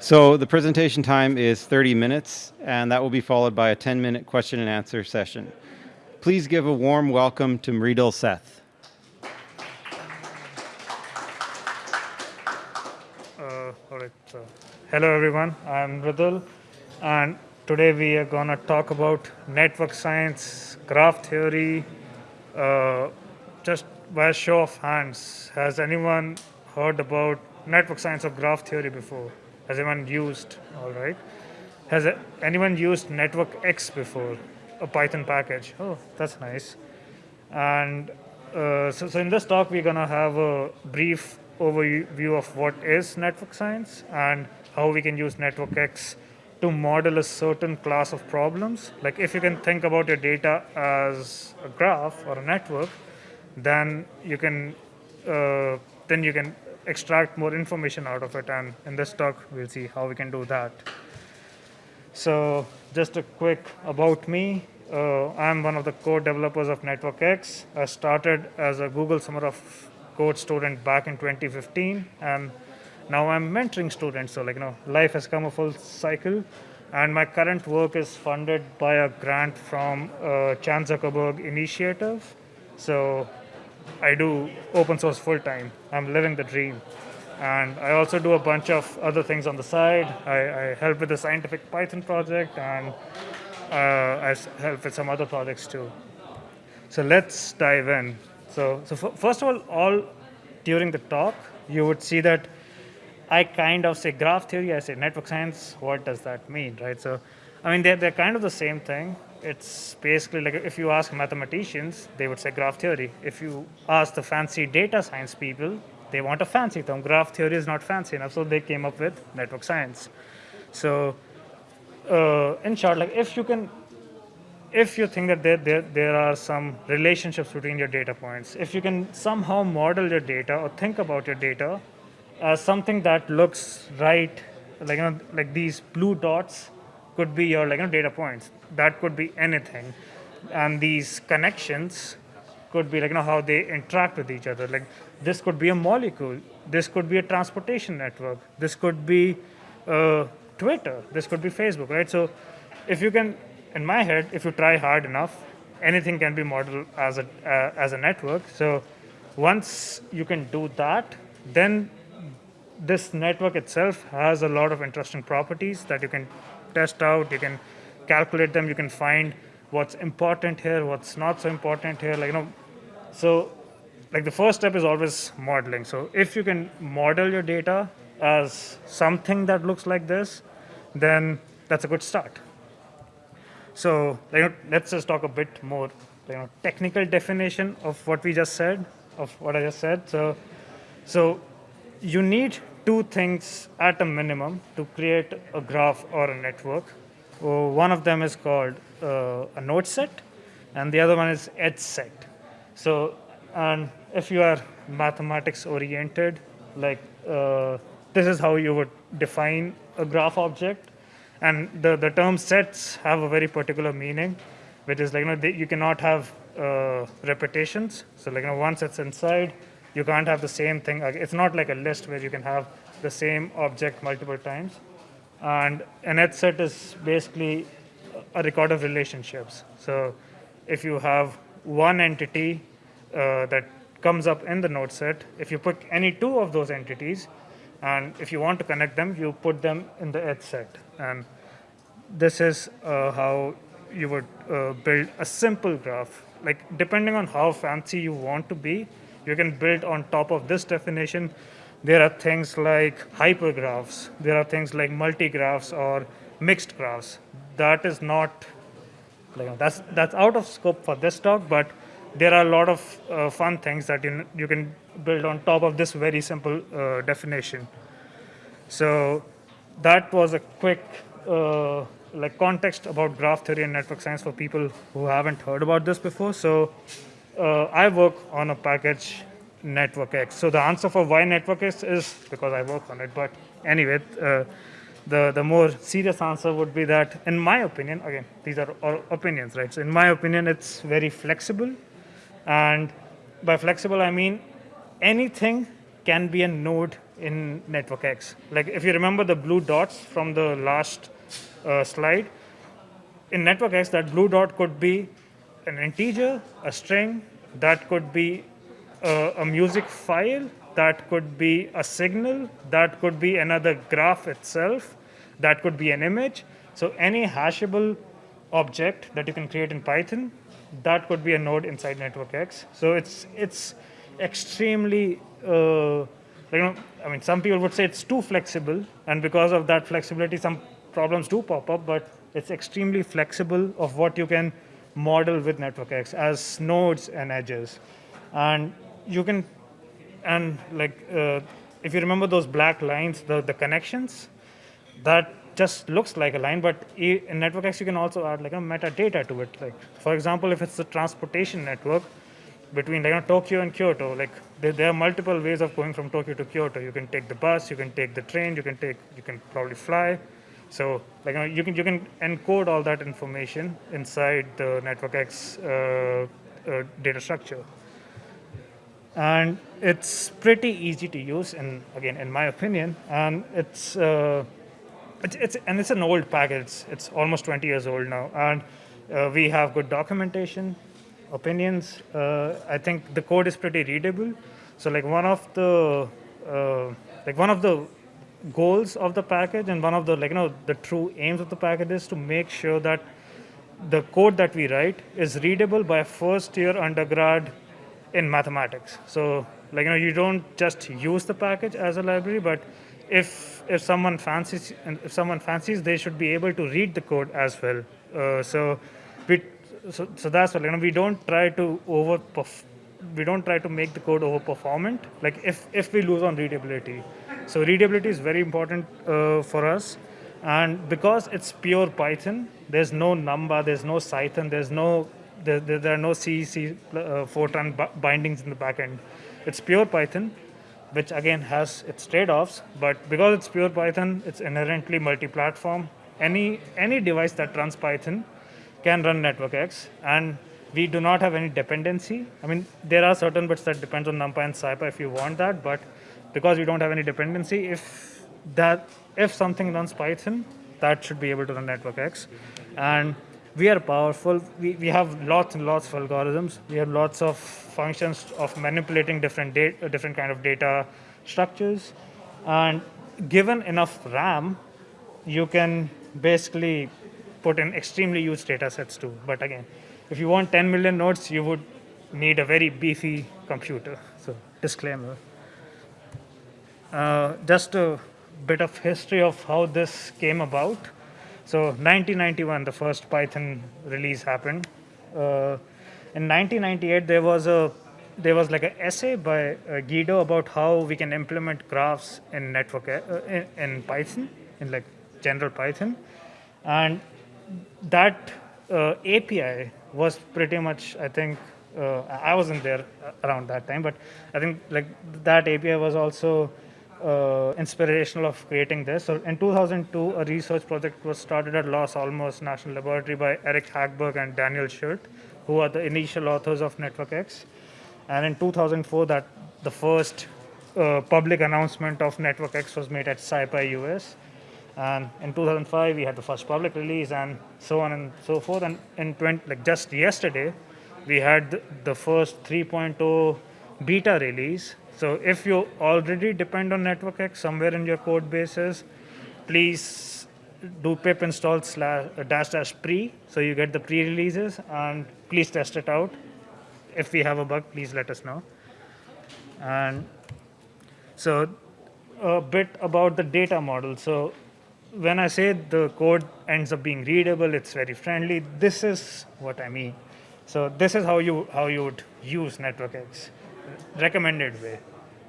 So the presentation time is 30 minutes, and that will be followed by a 10-minute question and answer session. Please give a warm welcome to Mridul Seth. Uh. So, hello, everyone. I'm Mridul, and today we are going to talk about network science, graph theory. Uh, just by a show of hands, has anyone heard about network science or graph theory before? Has anyone used? All right. Has anyone used Network X before? A Python package. Oh, that's nice. And uh, so, so in this talk, we're gonna have a brief overview of what is network science and how we can use Network X to model a certain class of problems. Like if you can think about your data as a graph or a network, then you can uh, then you can extract more information out of it. And in this talk, we'll see how we can do that. So just a quick about me. Uh, I'm one of the core developers of NetworkX. I started as a Google Summer of Code student back in 2015, and now I'm mentoring students. So like you know, life has come a full cycle, and my current work is funded by a grant from uh, Chan Zuckerberg Initiative. So I do open source full time. I'm living the dream. And I also do a bunch of other things on the side. I, I help with the scientific Python project and uh, I help with some other projects too. So let's dive in. So, so first of all, all during the talk, you would see that I kind of say graph theory, I say network science. What does that mean, right? So, I mean, they're, they're kind of the same thing it's basically like if you ask mathematicians, they would say graph theory. If you ask the fancy data science people, they want a fancy term. Graph theory is not fancy enough, so they came up with network science. So, uh, in short, like if you can, if you think that there, there, there are some relationships between your data points, if you can somehow model your data or think about your data as something that looks right, like, you know, like these blue dots could be your like you know, data points. That could be anything, and these connections could be like you know how they interact with each other. Like this could be a molecule. This could be a transportation network. This could be uh, Twitter. This could be Facebook. Right. So if you can, in my head, if you try hard enough, anything can be modeled as a uh, as a network. So once you can do that, then this network itself has a lot of interesting properties that you can test out, you can calculate them, you can find what's important here, what's not so important here, like, you know, so like the first step is always modeling. So if you can model your data as something that looks like this, then that's a good start. So you know, let's just talk a bit more you know, technical definition of what we just said, of what I just said. So, so you need two things at a minimum to create a graph or a network. Uh, one of them is called uh, a node set, and the other one is edge set. So, and if you are mathematics oriented, like uh, this is how you would define a graph object. And the, the term sets have a very particular meaning, which is like, you know, they, you cannot have uh, repetitions. So like, you know, once it's inside, you can't have the same thing. It's not like a list where you can have the same object multiple times. And an edge set is basically a record of relationships. So if you have one entity uh, that comes up in the node set, if you pick any two of those entities, and if you want to connect them, you put them in the edge set. And this is uh, how you would uh, build a simple graph. Like depending on how fancy you want to be, you can build on top of this definition. There are things like hypergraphs. There are things like multigraphs or mixed graphs. That is not, that's, that's out of scope for this talk, but there are a lot of uh, fun things that you, you can build on top of this very simple uh, definition. So that was a quick uh, like context about graph theory and network science for people who haven't heard about this before. So uh, I work on a package Network X. So the answer for why Network X is because I work on it. But anyway, uh, the, the more serious answer would be that, in my opinion, again, these are all opinions, right? So in my opinion, it's very flexible. And by flexible, I mean anything can be a node in Network X. Like if you remember the blue dots from the last uh, slide, in Network X, that blue dot could be an integer, a string, that could be a, a music file, that could be a signal, that could be another graph itself, that could be an image. So any hashable object that you can create in Python, that could be a node inside Network X. So it's it's extremely uh, you know I mean some people would say it's too flexible, and because of that flexibility, some problems do pop up. But it's extremely flexible of what you can model with Network X as nodes and edges, and you can and like uh, if you remember those black lines, the the connections, that just looks like a line, but in NetworkX you can also add like a metadata to it. Like for example, if it's a transportation network between like, you know, Tokyo and Kyoto, like there, there are multiple ways of going from Tokyo to Kyoto. You can take the bus, you can take the train, you can take, you can probably fly. So like you, know, you can you can encode all that information inside the NetworkX uh, uh, data structure and it's pretty easy to use and again in my opinion. And it's uh, it's, it's and it's an old package. It's, it's almost 20 years old now. And uh, we have good documentation opinions. Uh, i think the code is pretty readable. So like one of the uh, like one of the goals of the package and one of the like you know the true aims of the package is to make sure that the code that we write is readable by a first year undergrad in mathematics. So like you know you don't just use the package as a library, but if if someone fancies if someone fancies, they should be able to read the code as well. Uh, so we so, so that's what you know we don't try to over we don't try to make the code over performant like if if we lose on readability so readability is very important uh, for us and because it's pure python there's no number there's no cython there's no there, there, there are no c c uh, fortran bindings in the backend it's pure python which again has its trade-offs but because it's pure python it's inherently multi-platform. Any any device that runs python can run NetworkX, and we do not have any dependency. I mean, there are certain bits that depends on NumPy and SciPy if you want that, but because we don't have any dependency, if that if something runs Python, that should be able to run NetworkX, and we are powerful. We, we have lots and lots of algorithms. We have lots of functions of manipulating different data, different kind of data structures, and given enough RAM, you can basically put in extremely huge data sets too. But again, if you want 10 million nodes, you would need a very beefy computer. So disclaimer. Uh, just a bit of history of how this came about. So 1991, the first Python release happened. Uh, in 1998, there was a there was like an essay by uh, Guido about how we can implement graphs in network uh, in, in Python in like general Python, and that uh, API was pretty much, I think, uh, I wasn't there around that time, but I think like that API was also uh, inspirational of creating this. So in 2002, a research project was started at Los Alamos National Laboratory by Aric Hagberg and Daniel Schult, who are the initial authors of NetworkX. And in 2004, that the first uh, public announcement of NetworkX was made at SciPy US. And in 2005, we had the first public release, and so on and so forth. And in 20, like just yesterday, we had the first 3.0 beta release. So if you already depend on NetworkX somewhere in your code bases, please do pip install slash uh, dash dash pre so you get the pre-releases and please test it out. If we have a bug, please let us know. And so a bit about the data model. So when I say the code ends up being readable, it's very friendly. This is what I mean. So this is how you how you would use NetworkX. Recommended way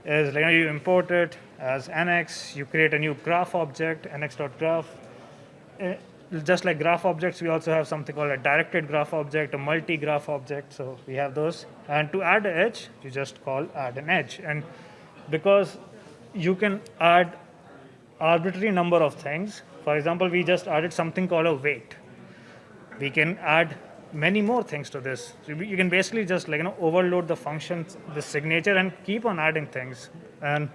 is like you import it as nx. You create a new graph object, nx.graph. Eh, Just like graph objects, we also have something called a directed graph object, a multi-graph object. So we have those. And to add an edge, you just call add an edge. And because you can add arbitrary number of things. For example, we just added something called a weight. We can add many more things to this. So you can basically just like you know overload the functions, the signature, and keep on adding things. And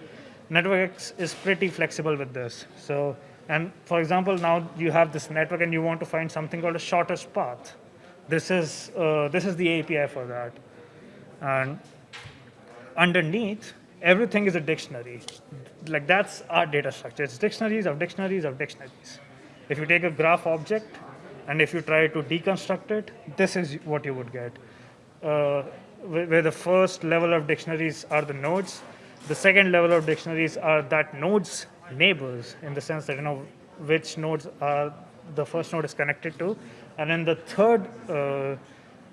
NetworkX is pretty flexible with this. So, and for example, now you have this network and you want to find something called a shortest path. This is, uh, this is the API for that. And underneath, everything is a dictionary. Like that's our data structure. It's dictionaries of dictionaries of dictionaries. If you take a graph object and if you try to deconstruct it, this is what you would get. Uh, where the first level of dictionaries are the nodes, the second level of dictionaries are that node's neighbors in the sense that you know which nodes are the first node is connected to, and then the third uh,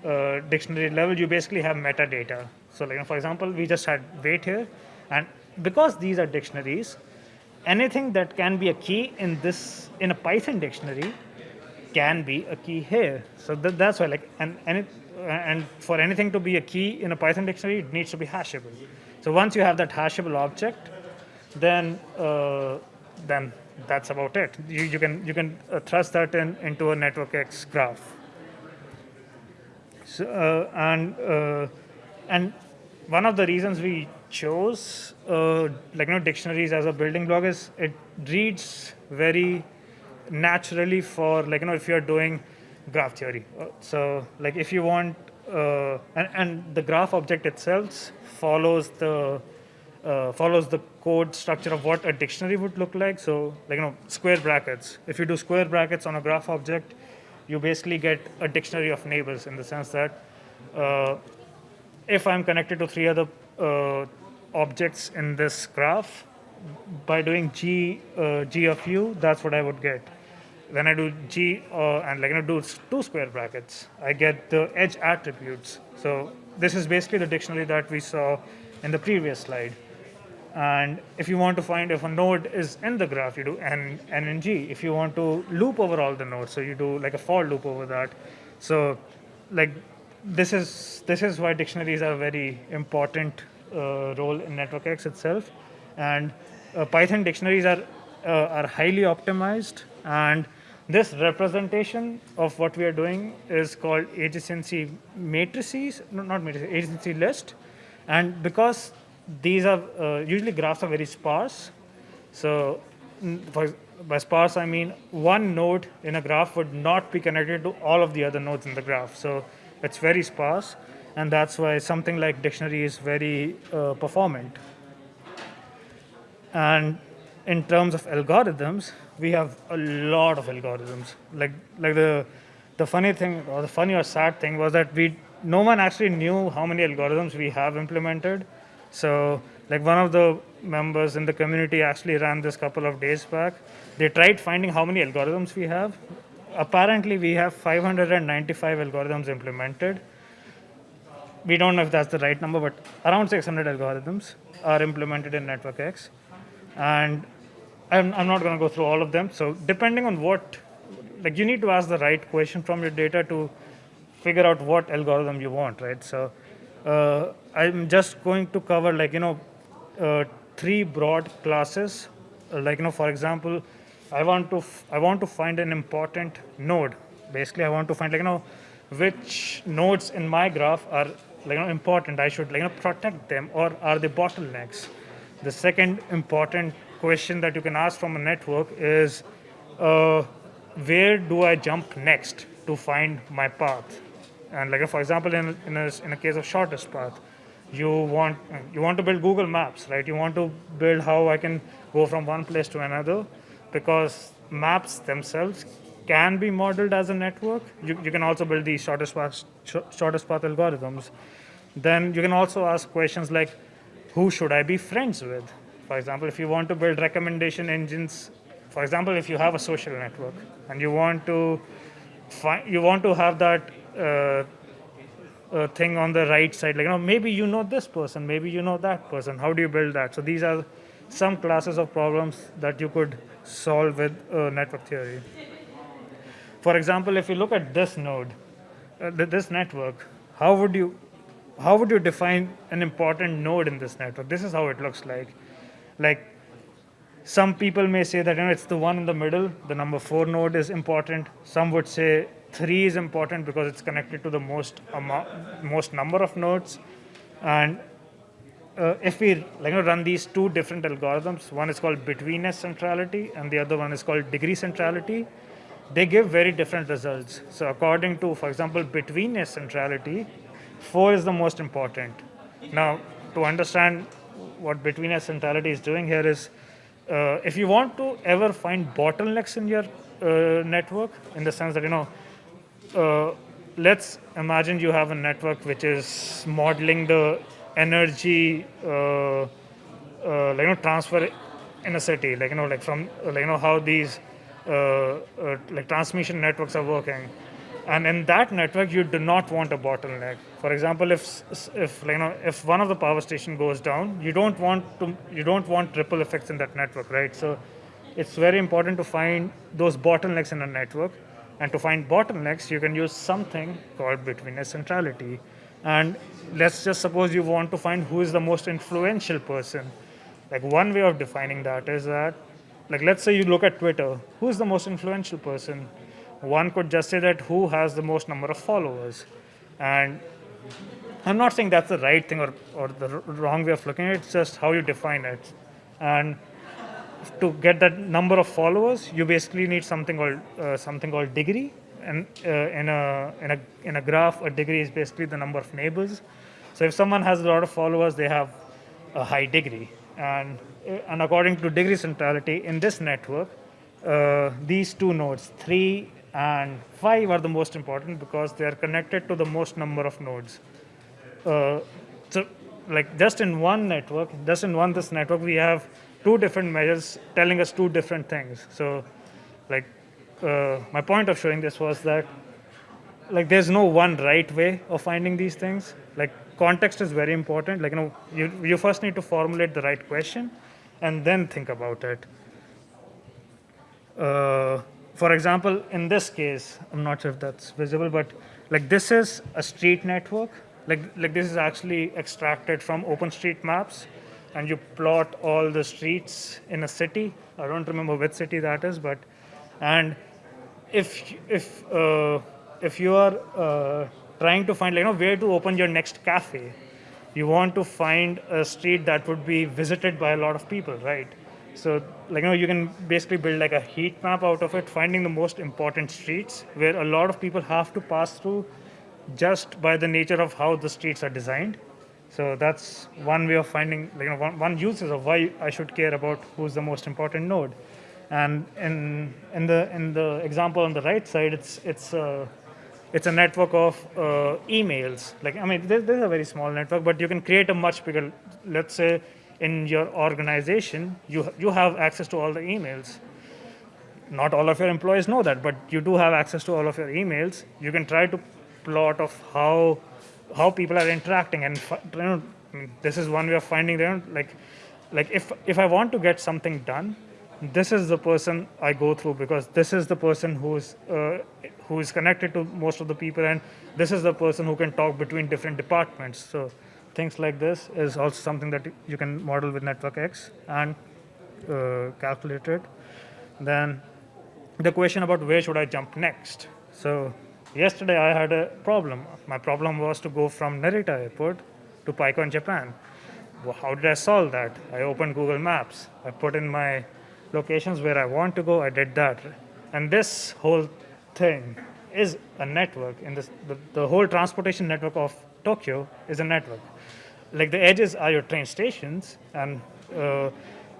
uh, dictionary level you basically have metadata. So like you know, for example, we just had weight here, and because these are dictionaries, anything that can be a key in this in a Python dictionary can be a key here. So that, that's why like and and it, and for anything to be a key in a Python dictionary, it needs to be hashable. So once you have that hashable object, then uh, then that's about it. You, you can you can uh, thrust that in into a network X graph. So, uh, and uh, and one of the reasons we chose uh, like you know dictionaries as a building block is it reads very naturally for like you know if you're doing graph theory. Uh, so like if you want uh, and, and the graph object itself follows the uh, follows the code structure of what a dictionary would look like. So like you know square brackets. If you do square brackets on a graph object, you basically get a dictionary of neighbors in the sense that uh, if I'm connected to three other uh, objects in this graph, by doing g uh, g of u, that's what I would get. When I do g uh, and like know do two square brackets, I get the edge attributes. So this is basically the dictionary that we saw in the previous slide. And if you want to find if a node is in the graph, you do n, n and g. If you want to loop over all the nodes, so you do like a for loop over that. So like this is this is why dictionaries are a very important uh, role in NetworkX itself. And uh, Python dictionaries are uh, are highly optimized and this representation of what we are doing is called adjacency matrices, no, not matrices, adjacency list. And because these are uh, usually graphs are very sparse, so for, by sparse I mean one node in a graph would not be connected to all of the other nodes in the graph. So it's very sparse, and that's why something like dictionary is very uh, performant. And in terms of algorithms, we have a lot of algorithms. Like like the the funny thing or the funny or sad thing was that we no one actually knew how many algorithms we have implemented. So like one of the members in the community actually ran this couple of days back. They tried finding how many algorithms we have. Apparently we have 595 algorithms implemented. We don't know if that's the right number, but around 600 algorithms are implemented in NetworkX. And I'm, I'm not going to go through all of them. So depending on what, like you need to ask the right question from your data to figure out what algorithm you want, right? So uh, I'm just going to cover like, you know, uh, three broad classes. Uh, like, you know, for example, I want to, I want to find an important node. Basically, I want to find like, you know, which nodes in my graph are like, you know, important. I should like, you know, protect them or are they bottlenecks? The second important question that you can ask from a network is uh, where do I jump next to find my path? And like for example, in in a, in a case of shortest path, you want you want to build Google Maps, right? You want to build how I can go from one place to another, because maps themselves can be modeled as a network. You, you can also build these shortest path sh- shortest path algorithms. Then you can also ask questions like, who should I be friends with? For example, if you want to build recommendation engines, for example, if you have a social network and you want to find, you want to have that uh, uh, thing on the right side, like you know, maybe you know this person, maybe you know that person. How do you build that? So these are some classes of problems that you could solve with uh, network theory. For example, if you look at this node, uh, this network, how would you how would you define an important node in this network? This is how it looks like. Like some people may say that you know, it's the one in the middle, the number four node is important. Some would say three is important because it's connected to the most most number of nodes, and uh, if we like, you know, run these two different algorithms, one is called betweenness centrality and the other one is called degree centrality, they give very different results. So according to, for example, betweenness centrality, four is the most important. Now, to understand what betweenness centrality is doing here is, uh, if you want to ever find bottlenecks in your uh, network, in the sense that, you know, uh, let's imagine you have a network which is modeling the energy, uh, uh, like, you know, transfer in a city, like, you know, like from, like, you know, how these uh, like transmission networks are working. And in that network, you do not want a bottleneck. For example, if if you know if one of the power station goes down, you don't want to you don't want ripple effects in that network, right? So it's very important to find those bottlenecks in a network. And to find bottlenecks, you can use something called betweenness centrality. And let's just suppose you want to find who is the most influential person. Like one way of defining that is that like let's say you look at Twitter, who is the most influential person? One could just say that who has the most number of followers. And I'm not saying that's the right thing or, or the wrong way of looking at it, it's just how you define it. And to get that number of followers, you basically need something called uh, something called degree. And uh, in a in a in a graph, a degree is basically the number of neighbors. So if someone has a lot of followers, they have a high degree. And and according to degree centrality in this network, uh, these two nodes, three and five, are the most important because they are connected to the most number of nodes. Uh, so, like just in one network, just in one this network, we have two different measures telling us two different things. So, like uh, my point of showing this was that like there's no one right way of finding these things. Like context is very important. Like you know, you you first need to formulate the right question and then think about it. Uh, for example, in this case, I'm not sure if that's visible, but like this is a street network. Like, like this is actually extracted from OpenStreetMaps, and you plot all the streets in a city. I don't remember which city that is, but and if if uh, if you are uh, trying to find, like, you know, where to open your next cafe, you want to find a street that would be visited by a lot of people, right? So, like, you know, you can basically build like a heat map out of it, finding the most important streets where a lot of people have to pass through just by the nature of how the streets are designed. So that's one way of finding, like, you know, one, one uses of why I should care about who's the most important node. And in, in, the, in the example on the right side, it's, it's uh, it's a network of uh, emails. Like, I mean, this, is a very small network, but you can create a much bigger, let's say in your organization, you, you have access to all the emails. Not all of your employees know that, but you do have access to all of your emails. You can try to plot of how, how people are interacting. And you know, this is one way of finding them. Like, like if, if I want to get something done, this is the person I go through because this is the person who's uh, who is connected to most of the people, and this is the person who can talk between different departments. So things like this is also something that you can model with Network X and uh, calculate it. Then the question about where should I jump next. So yesterday I had a problem. My problem was to go from Narita Airport to PyCon Japan. Well, how did I solve that? I opened Google Maps. I put in my locations where I want to go, I did that. And this whole thing is a network. In this, the, the whole transportation network of Tokyo is a network. Like the edges are your train stations, and uh,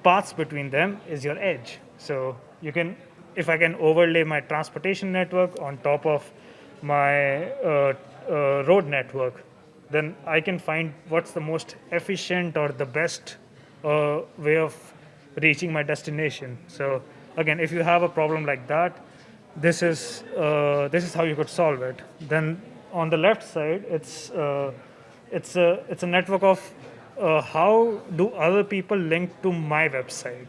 paths between them is your edge. So you can, if I can overlay my transportation network on top of my uh, uh, road network, then I can find what's the most efficient or the best uh, way of reaching my destination. So again, if you have a problem like that, this is uh, this is how you could solve it. Then on the left side, it's uh, it's a it's a network of uh, how do other people link to my website,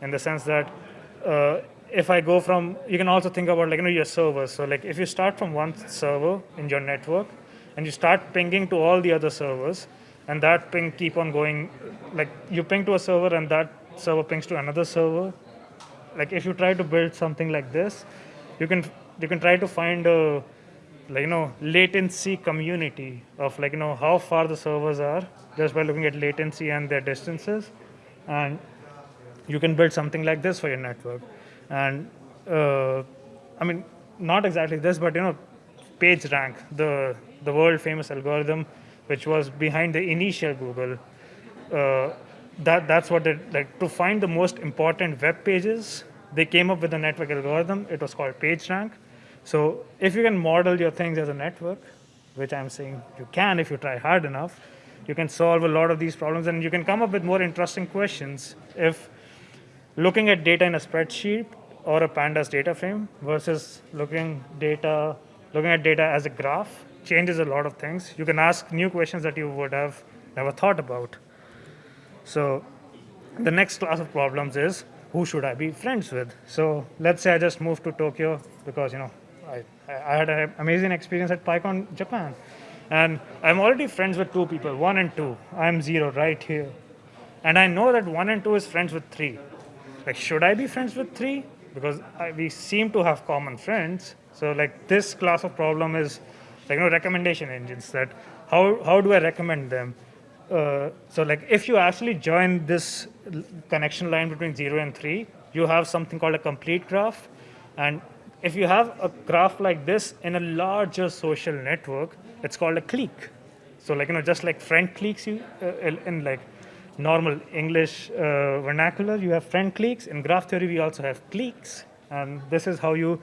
in the sense that uh, if I go from, you can also think about like you know your servers. So like if you start from one server in your network, and you start pinging to all the other servers, and that ping keep on going, like you ping to a server and that server pings to another server. Like if you try to build something like this, you can you can try to find a like you know latency community of like you know how far the servers are just by looking at latency and their distances, and you can build something like this for your network. And uh, I mean, not exactly this, but you know, PageRank, the the world famous algorithm, which was behind the initial Google. Uh, that that's what it like to find the most important web pages. They came up with a network algorithm. It was called PageRank. So if you can model your things as a network, which I'm saying you can if you try hard enough, you can solve a lot of these problems and you can come up with more interesting questions. If looking at data in a spreadsheet or a pandas data frame versus looking data looking at data as a graph changes a lot of things. You can ask new questions that you would have never thought about. So the next class of problems is who should i be friends with? So let's say i just moved to tokyo because you know i, I had an amazing experience at pycon japan. And i'm already friends with two people one and two. I'm zero right here. And i know that one and two is friends with three. Like should i be friends with three? Because I, we seem to have common friends. So like this class of problem is like you know recommendation engines that how how do i recommend them? Uh, so like if you actually join this connection line between 0 and 3 you have something called a complete graph. And if you have a graph like this in a larger social network it's called a clique. So like you know just like friend cliques you uh, in, like normal english uh, vernacular you have friend cliques. In graph theory we also have cliques. And this is how you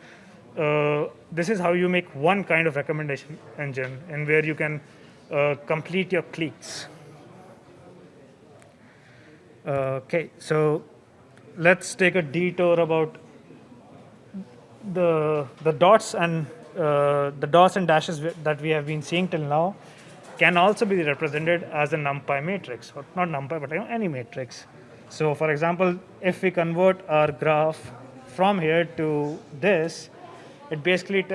uh, this is how you make one kind of recommendation engine and where you can uh, complete your cliques. Uh, okay so let's take a detour about the the dots and uh, the dots and dashes that we have been seeing till now can also be represented as a numpy matrix or not numpy but you know, any matrix. So for example if we convert our graph from here to this it basically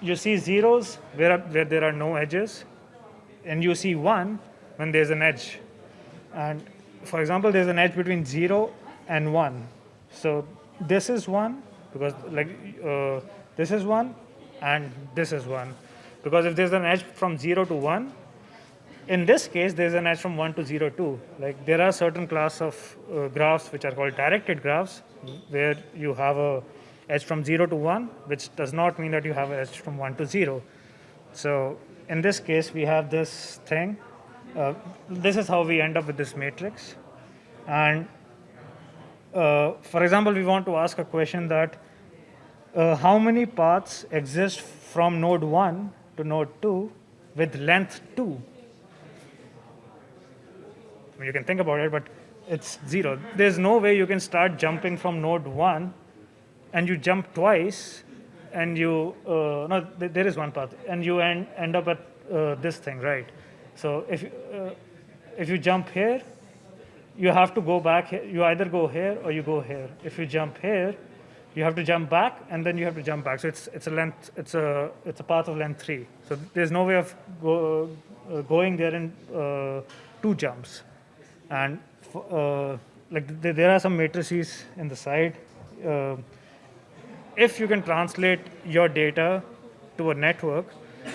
you see zeros where, where there are no edges and you see one when there's an edge. And for example there's an edge between 0 and 1 so this is 1 because like uh, this is 1 and this is 1 because if there's an edge from 0 to 1 in this case there's an edge from 1 to 0 too like there are certain class of uh, graphs which are called directed graphs where you have a edge from 0 to 1 which does not mean that you have an edge from 1 to 0 so in this case, we have this thing. Uh, this is how we end up with this matrix. And uh, for example, we want to ask a question that uh, how many paths exist from node 1 to node 2 with length 2? I mean, you can think about it, but it's zero. There's no way you can start jumping from node 1 and you jump twice and you uh, no th- there is one path and you end, end up at uh, this thing right so if uh, if you jump here you have to go back you either go here or you go here. If you jump here you have to jump back and then you have to jump back. So it's it's a length it's a it's a path of length 3 so there's no way of go, uh, going there in uh, two jumps. And uh, like th- there are some matrices in the side. Uh, if you can translate your data to a network,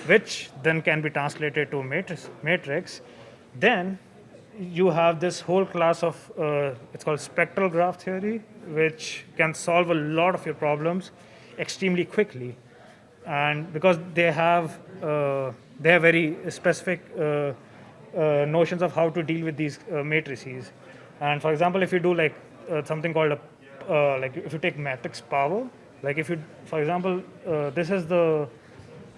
which then can be translated to a matrix, matrix then you have this whole class of, uh, it's called spectral graph theory, which can solve a lot of your problems extremely quickly. And because they have, uh, they have very specific uh, uh, notions of how to deal with these uh, matrices. And for example, if you do like uh, something called a, like if you take matrix power, like if you, for example, this is the,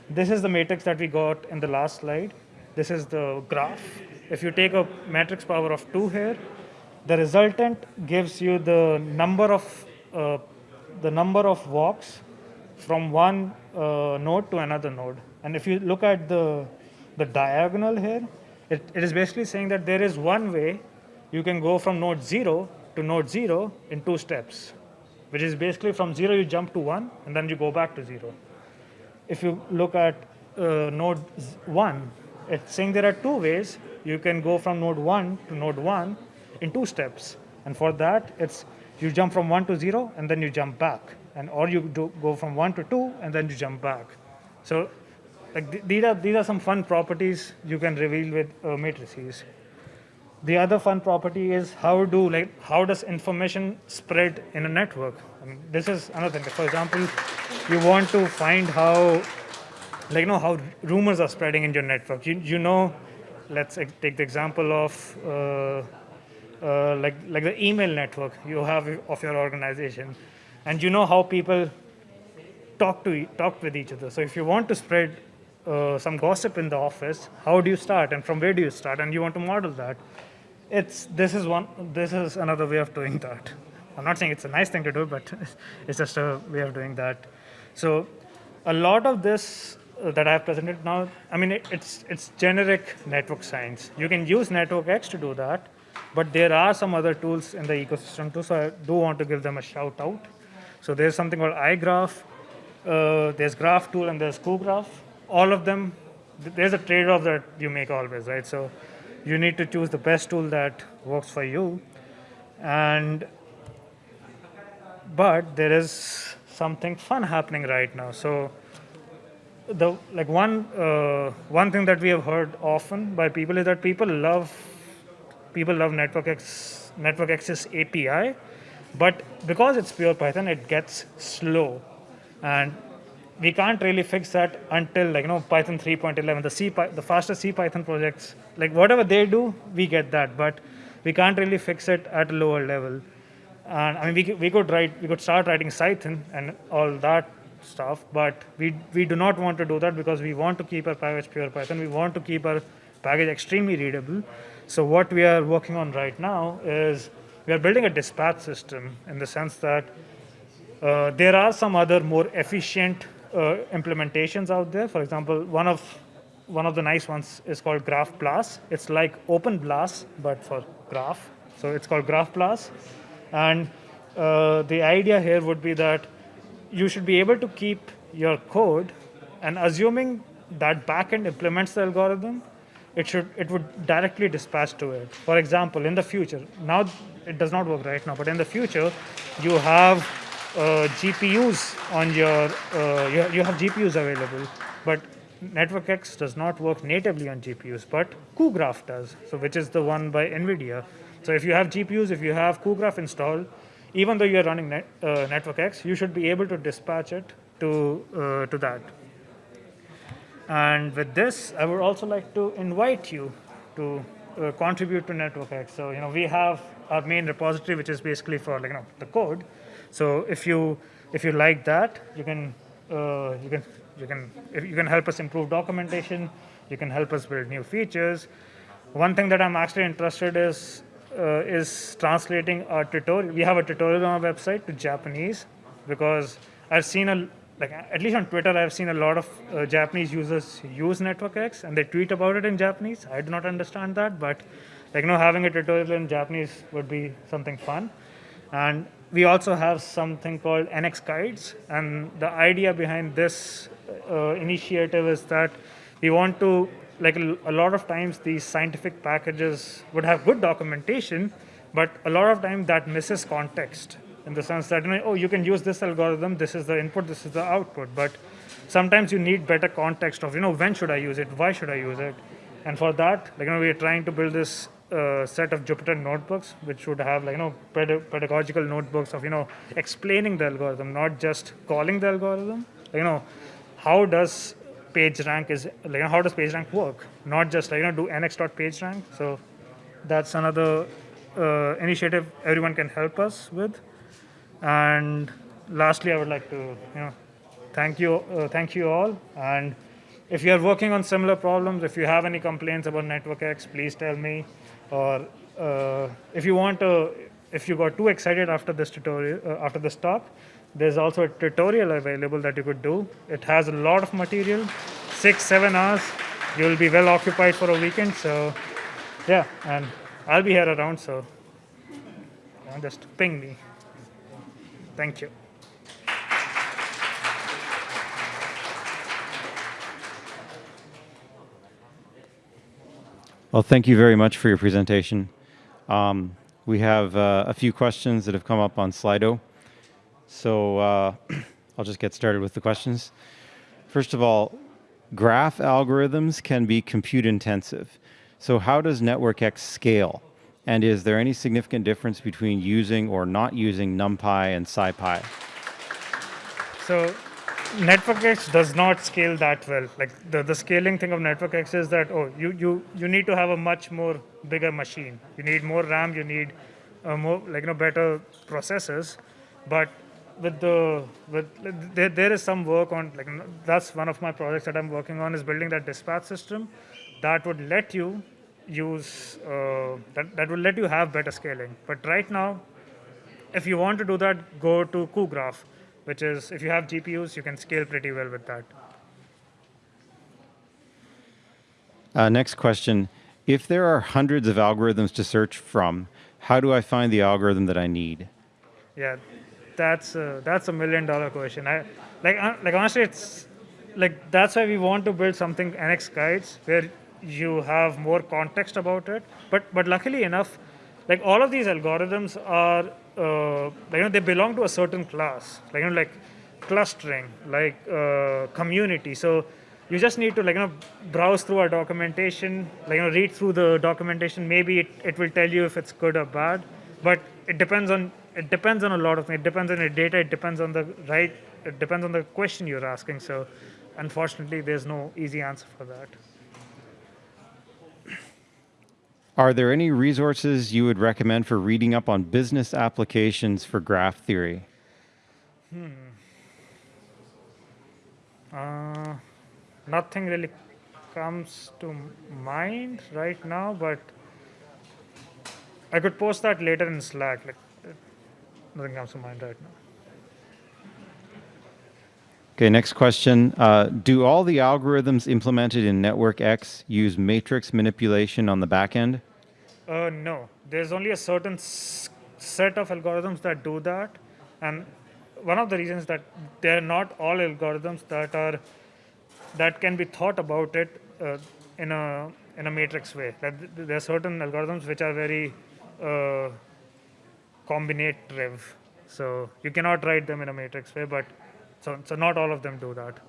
this is the matrix that we got in the last slide. This is the graph. If you take a matrix power of two here, the resultant gives you the number of, uh, the number of walks from one uh, node to another node. And if you look at the, the diagonal here, it, it is basically saying that there is one way you can go from node 0 to node 0 in two steps, which is basically from 0 you jump to 1 and then you go back to 0. If you look at uh, node 1, it's saying there are two ways you can go from node 1 to node 1 in two steps. And for that, it's you jump from 1 to 0 and then you jump back. And or you do go from 1 to 2 and then you jump back. So like th- these are these are some fun properties you can reveal with uh, matrices. The other fun property is how do like how does information spread in a network? I mean, this is another thing. For example, you want to find how like you know how rumors are spreading in your network. You you know, let's take the example of. Uh, uh, like like the email network you have of your organization, and you know how people talk to talk with each other. So if you want to spread uh, some gossip in the office, how do you start, and from where do you start, and you want to model that? It's this is one this is another way of doing that. I'm not saying it's a nice thing to do, but it's just a way of doing that. So a lot of this that I've presented now, I mean, it, it's it's generic network science. You can use NetworkX to do that, but there are some other tools in the ecosystem too. So I do want to give them a shout out. So there's something called iGraph, uh, there's Graph Tool, and there's cuGraph. All of them, there's a trade-off that you make always, right? So you need to choose the best tool that works for you, and but there is something fun happening right now. So the like one uh, one thing that we have heard often by people is that people love people love NetworkX NetworkX's API, but because it's pure Python, it gets slow, and we can't really fix that until like you know Python 3.11, the C the faster C Python projects, like whatever they do, we get that, but we can't really fix it at a lower level. And I mean, we, could- we could write, we could start writing Python and all that stuff, but we we do not want to do that because we want to keep our package pure Python. We want to keep our package extremely readable. So what we are working on right now is we are building a dispatch system in the sense that uh, there are some other more efficient uh, implementations out there. For example, one of one of the nice ones is called GraphBLAS. It's like OpenBLAS but for Graph. So it's called GraphBLAS, and uh, the idea here would be that you should be able to keep your code, and assuming that backend implements the algorithm, it should it would directly dispatch to it. For example, in the future, now it does not work right now, but in the future, you have uh, GPUs on your uh, you, you have GPUs available, but NetworkX does not work natively on GPUs, but cuGraph does. So which is the one by NVIDIA. So if you have GPUs, if you have cuGraph installed, even though you are running net, uh, NetworkX, you should be able to dispatch it to uh, to that. And with this, I would also like to invite you to uh, contribute to NetworkX. So you know we have our main repository, which is basically for like you know the code. So if you if you like that, you can uh, you can you can you can help us improve documentation. You can help us build new features. One thing that I'm actually interested is is translating our tutorial. We have a tutorial on our website to Japanese because I've seen a like at least on Twitter I've seen a lot of uh, Japanese users use NetworkX and they tweet about it in Japanese. I do not understand that, but like you know having a tutorial in Japanese would be something fun. And we also have something called NX Guides, and the idea behind this uh, initiative is that we want to like a lot of times these scientific packages would have good documentation, but a lot of time that misses context in the sense that you know, oh you can use this algorithm, this is the input, this is the output, but sometimes you need better context of you know when should I use it, why should I use it, and for that like you know we are trying to build this uh, set of Jupyter notebooks, which would have like you know ped- pedagogical notebooks of you know explaining the algorithm, not just calling the algorithm. You know, how does PageRank is like how does PageRank work? Not just like you know do nx.pagerank. So that's another uh, initiative everyone can help us with. And lastly, I would like to you know thank you uh, thank you all and. If you are working on similar problems, if you have any complaints about NetworkX, please tell me. Or uh, if you want to, if you got too excited after this tutorial, uh, after this talk, there's also a tutorial available that you could do. It has a lot of material, six, seven hours. You'll be well occupied for a weekend. So, yeah, and I'll be here around. So, just ping me. Thank you. Well, thank you very much for your presentation. Um, we have uh, a few questions that have come up on Slido. So uh, I'll just get started with the questions. First of all, Graph algorithms can be compute intensive. So how does NetworkX scale? And is there any significant difference between using or not using NumPy and SciPy? So NetworkX does not scale that well. Like the, the scaling thing of NetworkX is that, oh, you, you, you need to have a much more bigger machine. You need more RAM, you need uh, more, like, you know, better processors. But with the, with, there, there is some work on, like, that's one of my projects that I'm working on is building that dispatch system that would let you use, uh, that, that will let you have better scaling. But right now, if you want to do that, go to cuGraph, which is if you have GPUs, you can scale pretty well with that. Uh, next question. If there are hundreds of algorithms to search from, how do I find the algorithm that I need? Yeah, that's a, that's a million dollar question. I like uh, like honestly, it's like that's why we want to build something NX guides where you have more context about it. But but luckily enough, like all of these algorithms are uh, like, you know they belong to a certain class, like you know like clustering, like uh, community. So you just need to like you know browse through our documentation, like you know read through the documentation. Maybe it, it will tell you if it's good or bad, but it depends on it depends on a lot of things. It depends on the data. It depends on the right. It depends on the question you're asking. So unfortunately, there's no easy answer for that. Are there any resources you would recommend for reading up on business applications for graph theory? Hmm. Uh, nothing really comes to mind right now, but I could post that later in Slack. Like, nothing comes to mind right now. Okay, next question. Uh, do all the algorithms implemented in NetworkX use matrix manipulation on the back end? Uh, no, there's only a certain set of algorithms that do that, and one of the reasons that they're not all algorithms that are that can be thought about it uh, in a in a matrix way. That there are certain algorithms which are very combinatorial, so you cannot write them in a matrix way. But so so not all of them do that.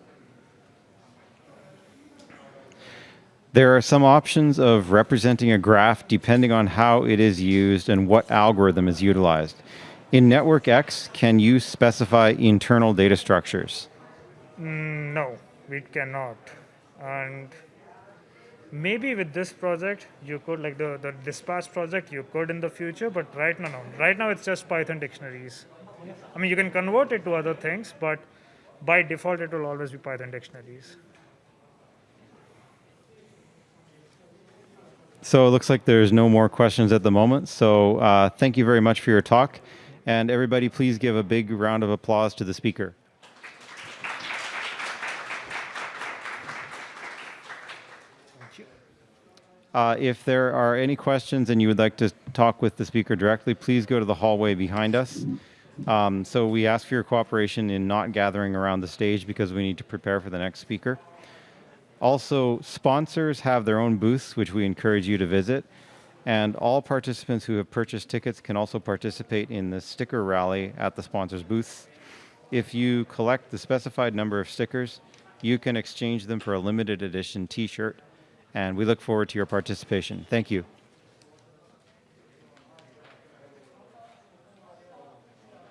There are some options of representing a graph depending on how it is used and what algorithm is utilized. In NetworkX, can you specify internal data structures? Mm, no, we cannot. And maybe with this project, you could, like the, the dispatch project, you could in the future, but right now, no. Right now, it's just Python dictionaries. I mean, you can convert it to other things, but by default, it will always be Python dictionaries. So it looks like there's no more questions at the moment. So uh, thank you very much for your talk. And everybody, please give a big round of applause to the speaker. Uh, if there are any questions and you would like to talk with the speaker directly, please go to the hallway behind us. Um, so we ask for your cooperation in not gathering around the stage because we need to prepare for the next speaker. Also, sponsors have their own booths, which we encourage you to visit. And all participants who have purchased tickets can also participate in the sticker rally at the sponsors' booths. If you collect the specified number of stickers, you can exchange them for a limited edition t shirt. And we look forward to your participation. Thank you.